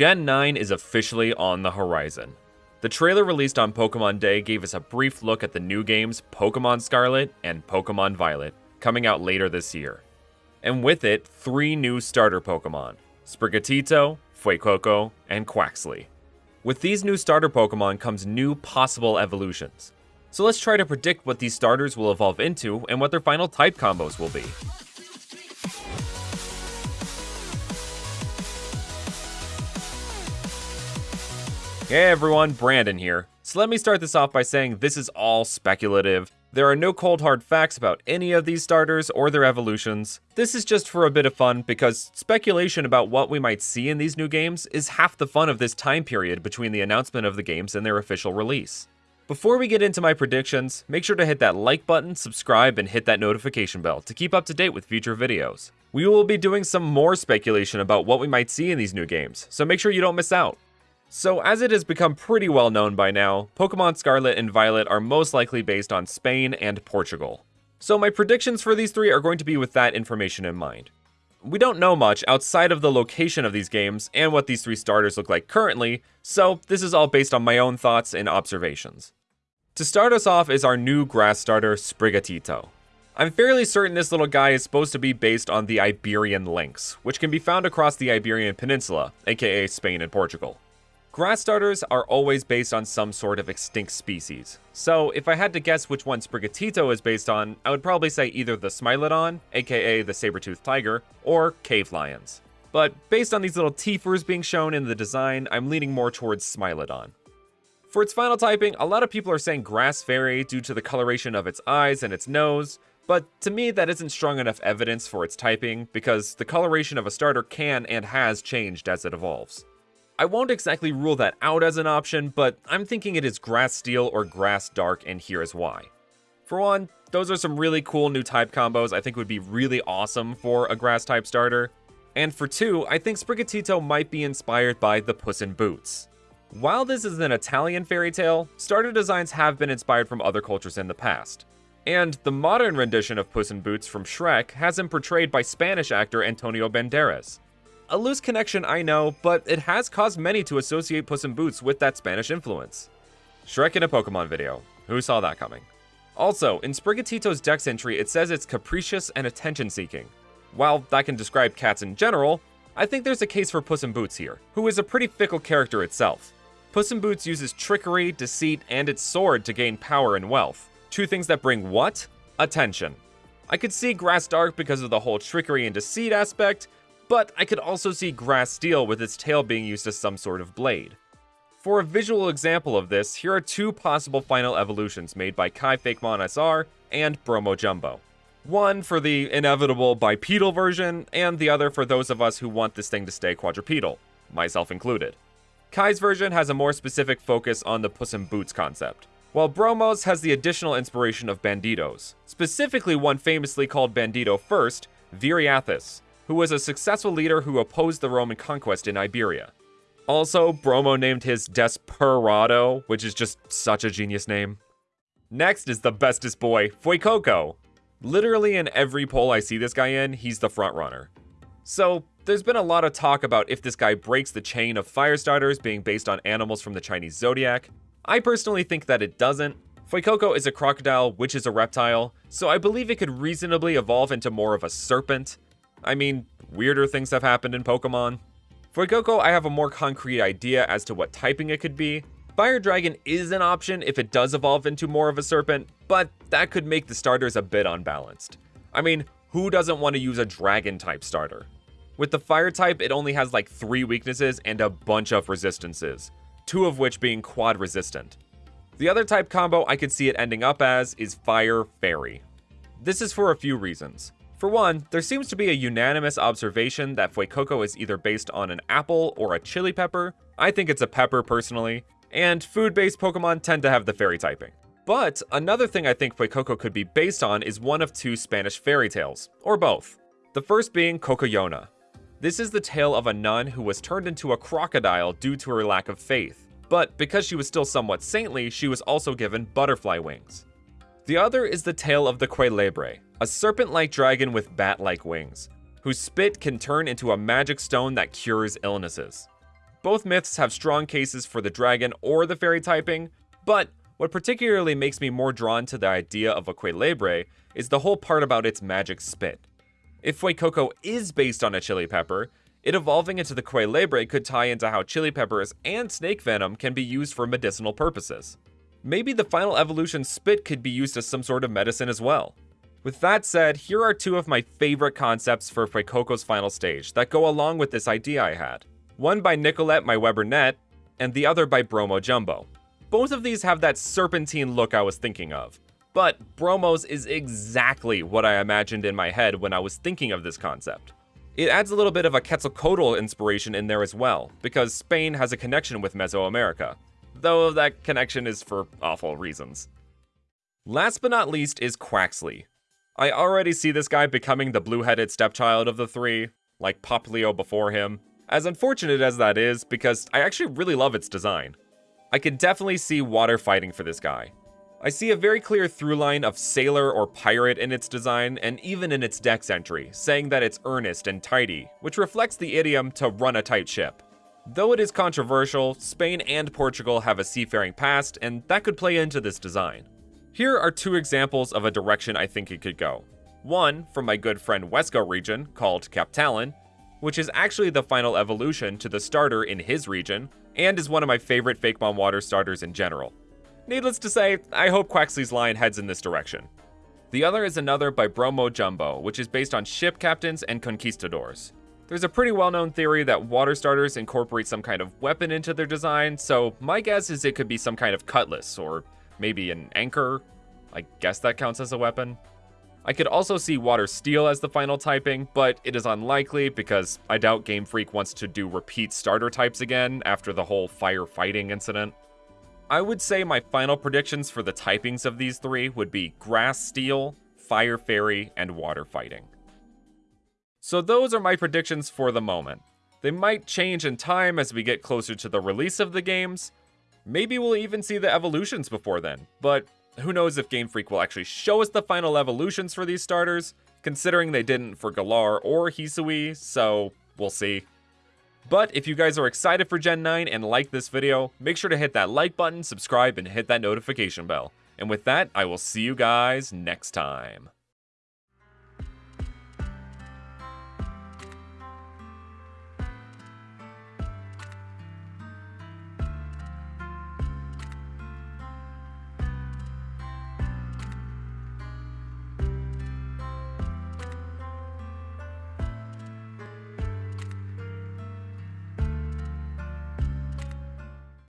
Gen 9 is officially on the horizon. The trailer released on Pokemon Day gave us a brief look at the new games Pokemon Scarlet and Pokemon Violet, coming out later this year. And with it, three new starter Pokemon Sprigatito, Fuecoco, and Quaxly. With these new starter Pokemon comes new possible evolutions. So let's try to predict what these starters will evolve into and what their final type combos will be. Hey everyone, Brandon here. So let me start this off by saying this is all speculative. There are no cold hard facts about any of these starters or their evolutions. This is just for a bit of fun because speculation about what we might see in these new games is half the fun of this time period between the announcement of the games and their official release. Before we get into my predictions, make sure to hit that like button, subscribe, and hit that notification bell to keep up to date with future videos. We will be doing some more speculation about what we might see in these new games, so make sure you don't miss out. So, as it has become pretty well known by now, Pokemon Scarlet and Violet are most likely based on Spain and Portugal. So, my predictions for these three are going to be with that information in mind. We don't know much outside of the location of these games and what these three starters look like currently, so this is all based on my own thoughts and observations. To start us off is our new grass starter, Sprigatito. I'm fairly certain this little guy is supposed to be based on the Iberian lynx, which can be found across the Iberian Peninsula, aka Spain and Portugal. Grass starters are always based on some sort of extinct species. So if I had to guess which one Sprigatito is based on, I would probably say either the Smilodon, aka the saber-toothed tiger, or cave lions. But based on these little teethers being shown in the design, I'm leaning more towards Smilodon. For its final typing, a lot of people are saying Grass Fairy due to the coloration of its eyes and its nose, but to me that isn't strong enough evidence for its typing, because the coloration of a starter can and has changed as it evolves. I won't exactly rule that out as an option, but I'm thinking it is Grass Steel or Grass Dark, and here is why. For one, those are some really cool new type combos I think would be really awesome for a Grass type starter. And for two, I think Sprigatito might be inspired by the Puss in Boots. While this is an Italian fairy tale, starter designs have been inspired from other cultures in the past. And the modern rendition of Puss in Boots from Shrek has him portrayed by Spanish actor Antonio Banderas. A loose connection, I know, but it has caused many to associate Puss in Boots with that Spanish influence. Shrek in a Pokemon video. Who saw that coming? Also, in Sprigatito's dex entry, it says it's capricious and attention-seeking. While that can describe cats in general, I think there's a case for Puss in Boots here, who is a pretty fickle character itself. Puss in Boots uses trickery, deceit, and its sword to gain power and wealth. Two things that bring what? Attention. I could see Grass Dark because of the whole trickery and deceit aspect, but I could also see Grass Steel with its tail being used as some sort of blade. For a visual example of this, here are two possible final evolutions made by Kai Fakemon SR and Bromo Jumbo. One for the inevitable bipedal version, and the other for those of us who want this thing to stay quadrupedal, myself included. Kai's version has a more specific focus on the Puss in Boots concept, while Bromo's has the additional inspiration of Banditos, specifically one famously called Bandito first, Viriathus, who was a successful leader who opposed the Roman conquest in Iberia. Also, Bromo named his Desperado, which is just such a genius name. Next is the bestest boy, Fuecoco. Literally in every poll I see this guy in, he's the frontrunner. So, there's been a lot of talk about if this guy breaks the chain of fire starters being based on animals from the Chinese zodiac. I personally think that it doesn't. Fuecoco is a crocodile, which is a reptile, so I believe it could reasonably evolve into more of a serpent, I mean, weirder things have happened in Pokemon. For Fuecoco, I have a more concrete idea as to what typing it could be. Fire Dragon is an option if it does evolve into more of a serpent, but that could make the starters a bit unbalanced. I mean, who doesn't want to use a dragon type starter? With the fire type, it only has like 3 weaknesses and a bunch of resistances, two of which being quad resistant. The other type combo I could see it ending up as is Fire Fairy. This is for a few reasons. For one, there seems to be a unanimous observation that Fuecoco is either based on an apple or a chili pepper. I think it's a pepper personally, and food-based Pokemon tend to have the fairy typing. But another thing I think Fuecoco could be based on is one of two Spanish fairy tales, or both. The first being Cocoyona. This is the tale of a nun who was turned into a crocodile due to her lack of faith. But because she was still somewhat saintly, she was also given butterfly wings. The other is the tale of the Cuélebre, a serpent-like dragon with bat-like wings, whose spit can turn into a magic stone that cures illnesses. Both myths have strong cases for the dragon or the fairy typing, but what particularly makes me more drawn to the idea of a Cuélebre is the whole part about its magic spit. If Fuecoco is based on a chili pepper, it evolving into the Cuélebre could tie into how chili peppers and snake venom can be used for medicinal purposes. Maybe the final evolution spit could be used as some sort of medicine as well. With that said, here are two of my favorite concepts for Fuecoco's final stage that go along with this idea I had. One by Nicolette My Weber Net, and the other by Bromo Jumbo. Both of these have that serpentine look I was thinking of, but Bromo's is exactly what I imagined in my head when I was thinking of this concept. It adds a little bit of a Quetzalcoatl inspiration in there as well, because Spain has a connection with Mesoamerica, though that connection is for awful reasons. Last but not least is Quaxly. I already see this guy becoming the blue-headed stepchild of the three, like Popplio before him, as unfortunate as that is, because I actually really love its design. I can definitely see water fighting for this guy. I see a very clear through line of sailor or pirate in its design, and even in its dex entry, saying that it's earnest and tidy, which reflects the idiom to run a tight ship. Though it is controversial, Spain and Portugal have a seafaring past, and that could play into this design. Here are two examples of a direction I think it could go. One from my good friend Wesco region, called Captalon, which is actually the final evolution to the starter in his region, and is one of my favorite Fakemon water starters in general. Needless to say, I hope Quaxly's line heads in this direction. The other is another by Bromo Jumbo, which is based on ship captains and conquistadors. There's a pretty well-known theory that water starters incorporate some kind of weapon into their design, so my guess is it could be some kind of cutlass, or maybe an anchor. I guess that counts as a weapon. I could also see Water Steel as the final typing, but it is unlikely because I doubt Game Freak wants to do repeat starter types again after the whole fire fighting incident. I would say my final predictions for the typings of these three would be Grass Steel, Fire Fairy, and Water Fighting. So those are my predictions for the moment. They might change in time as we get closer to the release of the games. Maybe we'll even see the evolutions before then, but who knows if Game Freak will actually show us the final evolutions for these starters, considering they didn't for Galar or Hisui, so we'll see. But if you guys are excited for Gen 9 and like this video, make sure to hit that like button, subscribe, and hit that notification bell. And with that, I will see you guys next time.